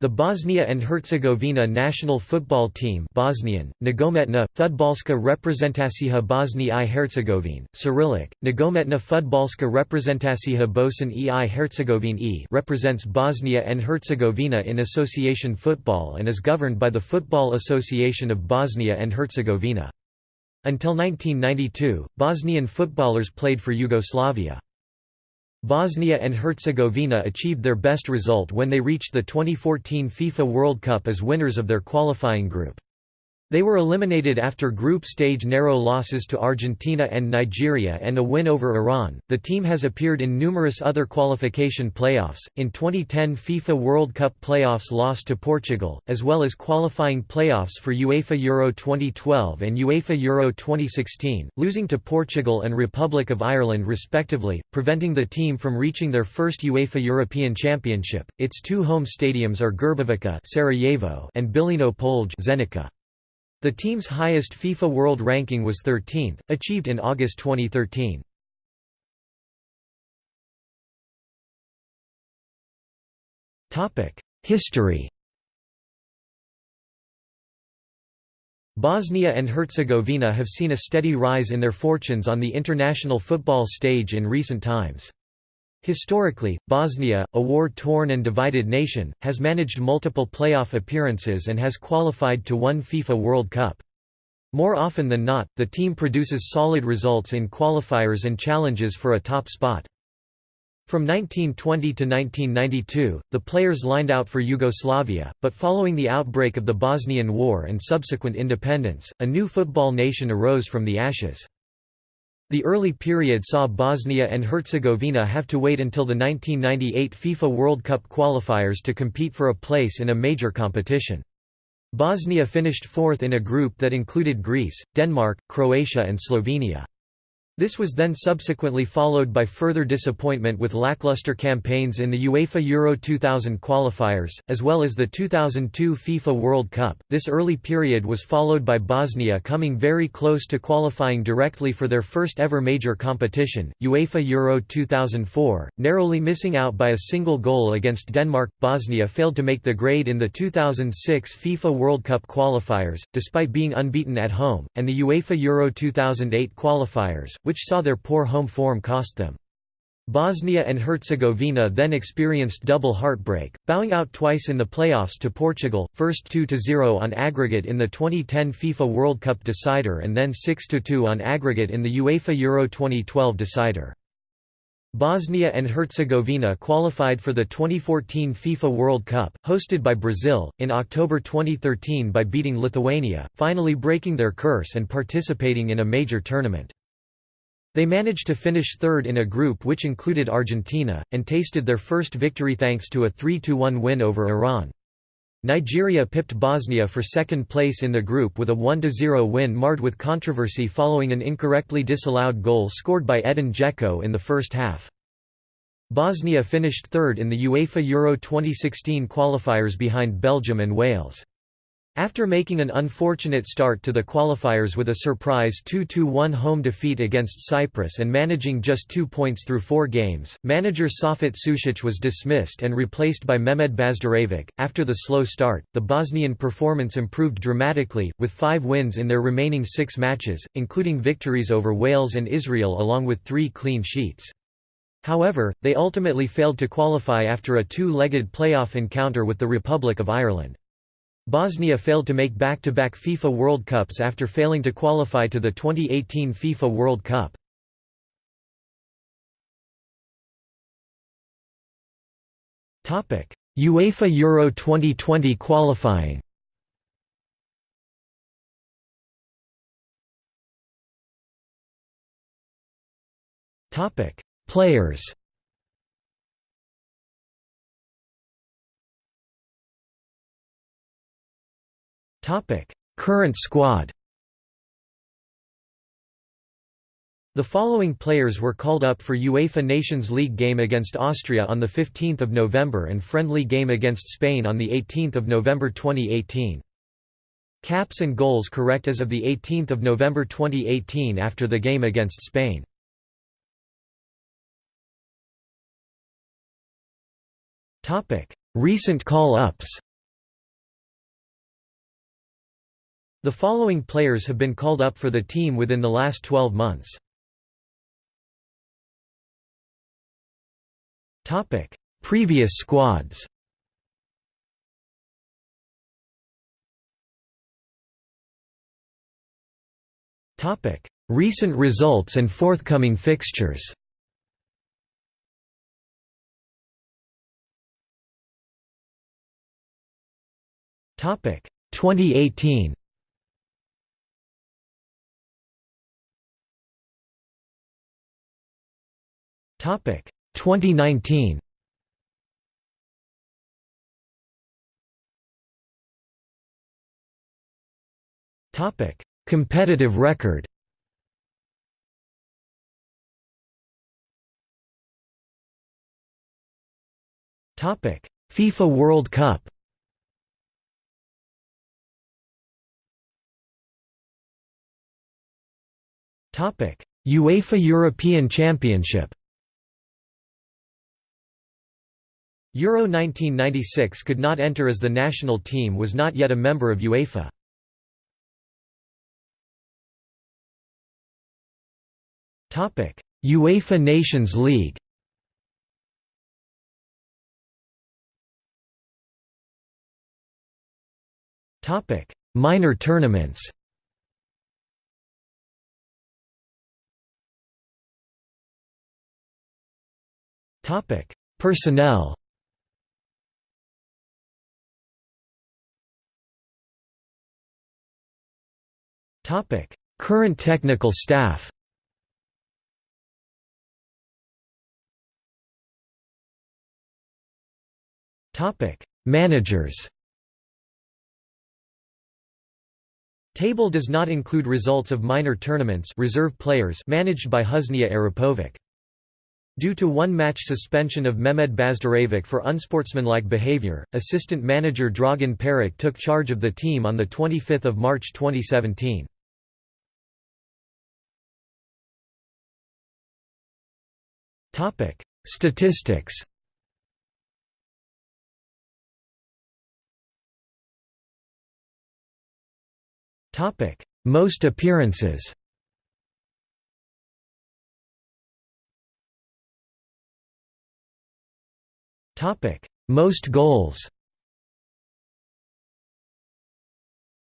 The Bosnia and Herzegovina national football team Bosnian, Nogometna, Fudbalska reprezentacija Bosni i Hercegovine, Cyrillic, reprezentacija Bosan i Hercegovine e represents Bosnia and Herzegovina in association football and is governed by the Football Association of Bosnia and Herzegovina. Until 1992, Bosnian footballers played for Yugoslavia. Bosnia and Herzegovina achieved their best result when they reached the 2014 FIFA World Cup as winners of their qualifying group. They were eliminated after group stage narrow losses to Argentina and Nigeria and a win over Iran. The team has appeared in numerous other qualification playoffs. In 2010 FIFA World Cup playoffs lost to Portugal, as well as qualifying playoffs for UEFA Euro 2012 and UEFA Euro 2016, losing to Portugal and Republic of Ireland respectively, preventing the team from reaching their first UEFA European Championship. Its two home stadiums are Grbavica Sarajevo and Bilino Polje Zenica. The team's highest FIFA World Ranking was 13th, achieved in August 2013. History Bosnia and Herzegovina have seen a steady rise in their fortunes on the international football stage in recent times. Historically, Bosnia, a war-torn and divided nation, has managed multiple playoff appearances and has qualified to one FIFA World Cup. More often than not, the team produces solid results in qualifiers and challenges for a top spot. From 1920 to 1992, the players lined out for Yugoslavia, but following the outbreak of the Bosnian War and subsequent independence, a new football nation arose from the ashes. The early period saw Bosnia and Herzegovina have to wait until the 1998 FIFA World Cup qualifiers to compete for a place in a major competition. Bosnia finished fourth in a group that included Greece, Denmark, Croatia and Slovenia. This was then subsequently followed by further disappointment with lackluster campaigns in the UEFA Euro 2000 qualifiers, as well as the 2002 FIFA World Cup. This early period was followed by Bosnia coming very close to qualifying directly for their first ever major competition, UEFA Euro 2004, narrowly missing out by a single goal against Denmark. Bosnia failed to make the grade in the 2006 FIFA World Cup qualifiers, despite being unbeaten at home, and the UEFA Euro 2008 qualifiers, which saw their poor home form cost them. Bosnia and Herzegovina then experienced double heartbreak, bowing out twice in the playoffs to Portugal, first 2–0 on aggregate in the 2010 FIFA World Cup decider and then 6–2 on aggregate in the UEFA Euro 2012 decider. Bosnia and Herzegovina qualified for the 2014 FIFA World Cup, hosted by Brazil, in October 2013 by beating Lithuania, finally breaking their curse and participating in a major tournament. They managed to finish third in a group which included Argentina, and tasted their first victory thanks to a 3–1 win over Iran. Nigeria pipped Bosnia for second place in the group with a 1–0 win marred with controversy following an incorrectly disallowed goal scored by Edin Dzeko in the first half. Bosnia finished third in the UEFA Euro 2016 qualifiers behind Belgium and Wales. After making an unfortunate start to the qualifiers with a surprise 2–1 home defeat against Cyprus and managing just two points through four games, manager Safet Sušić was dismissed and replaced by Mehmed Bazdarevic. After the slow start, the Bosnian performance improved dramatically, with five wins in their remaining six matches, including victories over Wales and Israel along with three clean sheets. However, they ultimately failed to qualify after a two-legged playoff encounter with the Republic of Ireland. Bosnia failed to make back-to-back -back FIFA World Cups after failing to qualify to the 2018 FIFA World Cup. UEFA Euro 2020 qualifying Players Current squad The following players were called up for UEFA Nations League game against Austria on 15 November and friendly game against Spain on 18 November 2018. Caps and goals correct as of 18 November 2018 after the game against Spain. Recent call-ups The following players have been called up for the team within the last 12 months. Topic: Previous squads. Topic: Recent results and forthcoming fixtures. Topic. 2018 Topic. 2019 Topic. Competitive record. Topic. FIFA World Cup. Topic. UEFA European Championship Euro 1996 could not enter as the national team was not yet a member of UEFA. UEFA Nations League Minor tournaments Personnel Current technical staff Topic: Managers. Table does not include results of minor tournaments reserve players managed by Husnia Arapovic. Due to one-match suspension of Mehmed Bazdarevic for unsportsmanlike behavior, assistant manager Dragan Peric took charge of the team on 25 March 2017. Statistics Topic: Most appearances Topic: Most goals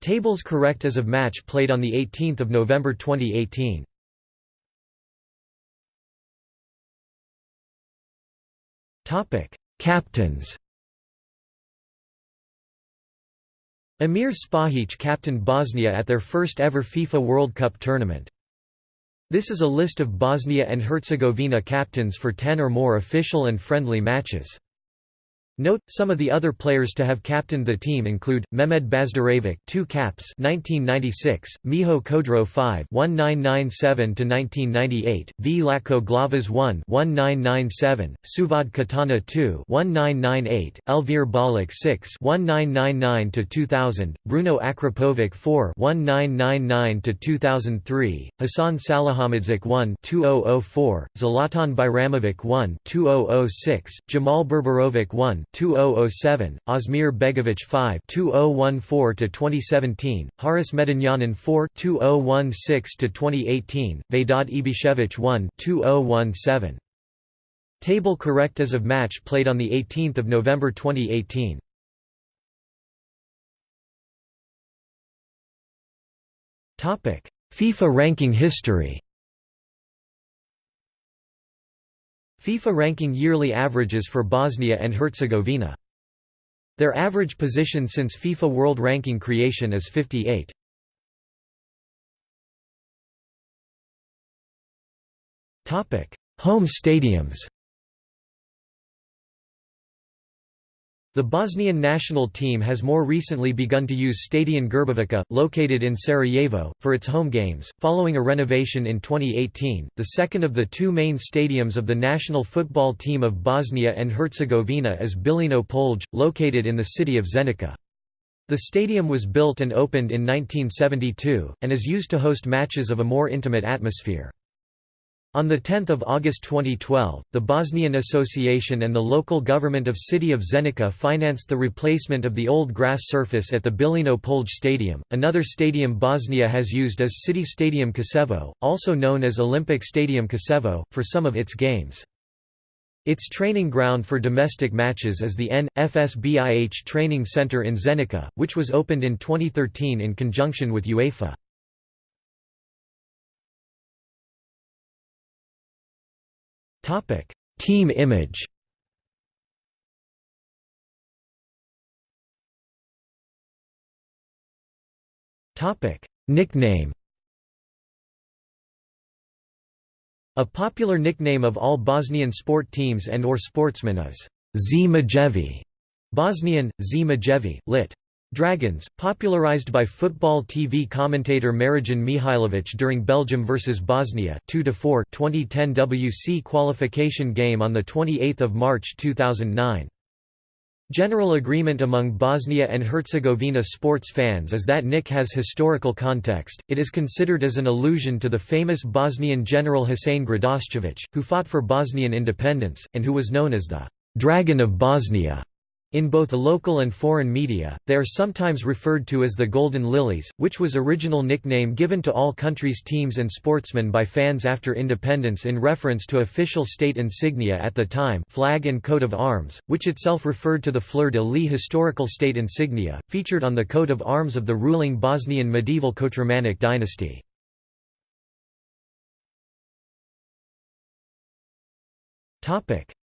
Tables correct as of match played on 18 November 2018. Captains Emir Spahic captained Bosnia at their first ever FIFA World Cup tournament. This is a list of Bosnia and Herzegovina captains for 10 or more official and friendly matches. Note, some of the other players to have captained the team include, Mehmed Bazdarevic 2 caps 1996, Miho Kodro 5 1997–1998, Vlatko Glavaš 1 1997, Suvad Katana 2 1998, Elvir Bolic 6 1999–2000, Bruno Akrapovic 4 1999–2003, Hassan Salihamidzic 1 2004, Zlatan Bajramovic 1 2006, Jamal Berberovic 1 2007, Asmir Begovic 5 2014 to 2017, Haris Medunjanin 4 2016 to 2018, Vedad Ibišević 1 2017. Table correct as of match played on the 18th of November 2018. Topic: FIFA ranking history. FIFA ranking yearly averages for Bosnia and Herzegovina. Their average position since FIFA World Ranking creation is 58. Home stadiums The Bosnian national team has more recently begun to use Stadion Grbavica, located in Sarajevo, for its home games, following a renovation in 2018. The second of the two main stadiums of the national football team of Bosnia and Herzegovina is Bilino Polje, located in the city of Zenica. The stadium was built and opened in 1972, and is used to host matches of a more intimate atmosphere. On 10 August 2012, the Bosnian Association and the local government of city of Zenica financed the replacement of the old grass surface at the Bilino Polje Stadium, another stadium Bosnia has used as City Stadium Koševo, also known as Olympic Stadium Koševo, for some of its games. Its training ground for domestic matches is the N.F.S.B.I.H. Training Center in Zenica, which was opened in 2013 in conjunction with UEFA. Topic: Team image. Topic: Nickname. A popular nickname of all Bosnian sport teams and or sportsmen is Zmajevi, Bosnian, Z lit. Dragons, popularized by football TV commentator Marijan Mihailovic during Belgium vs Bosnia 2-4 2010 WC qualification game on 28 March 2009. General agreement among Bosnia and Herzegovina sports fans is that Nick has historical context, it is considered as an allusion to the famous Bosnian general Husein Gradaščević, who fought for Bosnian independence, and who was known as the «Dragon of Bosnia». In both local and foreign media, they are sometimes referred to as the Golden Lilies, which was original nickname given to all countries' teams and sportsmen by fans after independence in reference to official state insignia at the time flag and coat of arms, which itself referred to the fleur-de-lis historical state insignia, featured on the coat of arms of the ruling Bosnian medieval Kotromanic dynasty.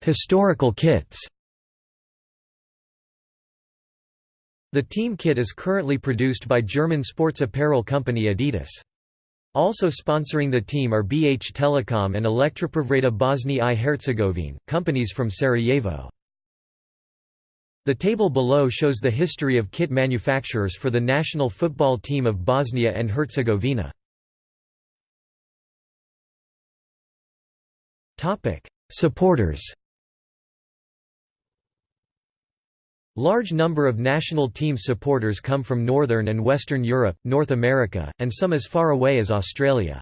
Historical kits The team kit is currently produced by German sports apparel company Adidas. Also sponsoring the team are BH Telecom and Elektroprivreda Bosnia i Herzegovine, companies from Sarajevo. The table below shows the history of kit manufacturers for the national football team of Bosnia and Herzegovina. Supporters Large number of national team supporters come from Northern and Western Europe, North America, and some as far away as Australia.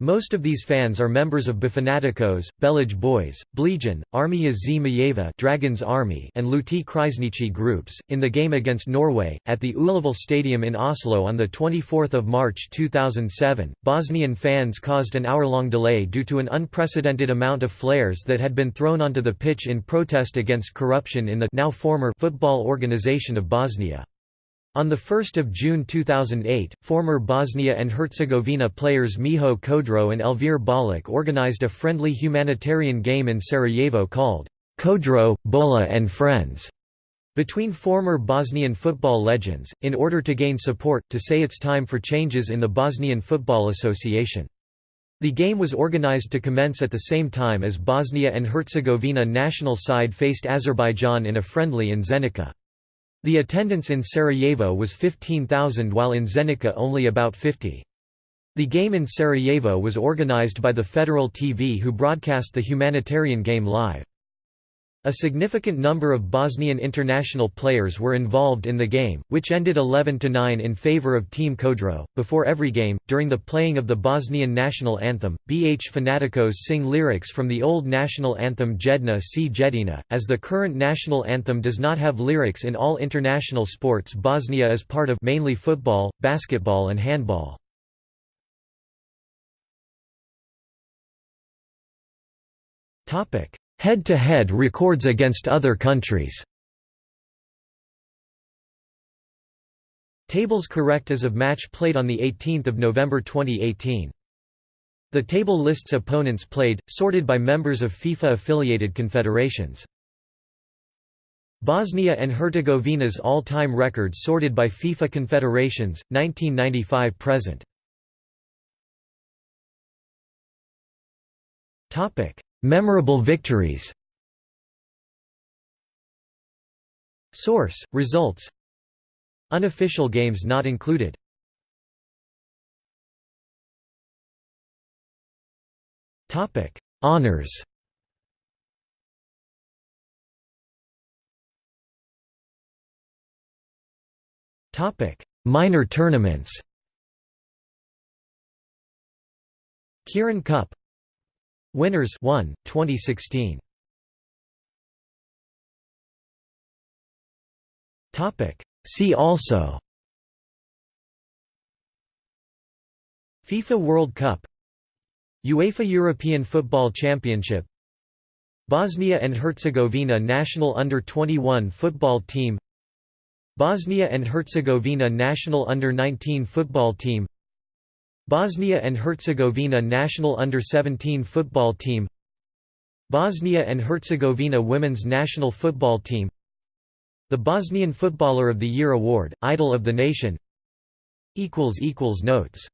Most of these fans are members of Bafanatikos, Belaj Boys, Blegion, Armija Zmajeva Dragons Army and Luti Krajinici groups. In the game against Norway, at the Ullevål Stadium in Oslo on 24 March 2007, Bosnian fans caused an hour-long delay due to an unprecedented amount of flares that had been thrown onto the pitch in protest against corruption in the now former Football Organization of Bosnia. On 1 June 2008, former Bosnia and Herzegovina players Miho Kodro and Elvir Bolic organized a friendly humanitarian game in Sarajevo called Kodro, Bola and Friends between former Bosnian football legends, in order to gain support, to say it's time for changes in the Bosnian Football Association. The game was organized to commence at the same time as Bosnia and Herzegovina national side faced Azerbaijan in a friendly in Zenica. The attendance in Sarajevo was 15,000 while in Zenica only about 50. The game in Sarajevo was organized by the Federal TV who broadcast the humanitarian game live. A significant number of Bosnian international players were involved in the game, which ended 11–9 in favor of Team Kodro. Before every game, during the playing of the Bosnian national anthem, BH Fanatikos sing lyrics from the old national anthem Jedna si Jedina. As the current national anthem does not have lyrics in all international sports Bosnia is part of mainly football, basketball and handball. Topic Head-to-head -head records against other countries Tables correct as of match played on 18 November 2018. The table lists opponents played, sorted by members of FIFA-affiliated confederations. Bosnia and Herzegovina's all-time records sorted by FIFA confederations, 1995–present. Memorable victories Source: Results Unofficial games not included. Topic: Minor tournaments. Kirin Cup Winners 1, 2016. Topic See also FIFA World Cup UEFA European Football Championship Bosnia and Herzegovina national under-21 football team Bosnia and Herzegovina national under-19 football team Bosnia and Herzegovina national under-17 football team Bosnia and Herzegovina women's national football team The Bosnian Footballer of the Year Award, Idol of the Nation Notes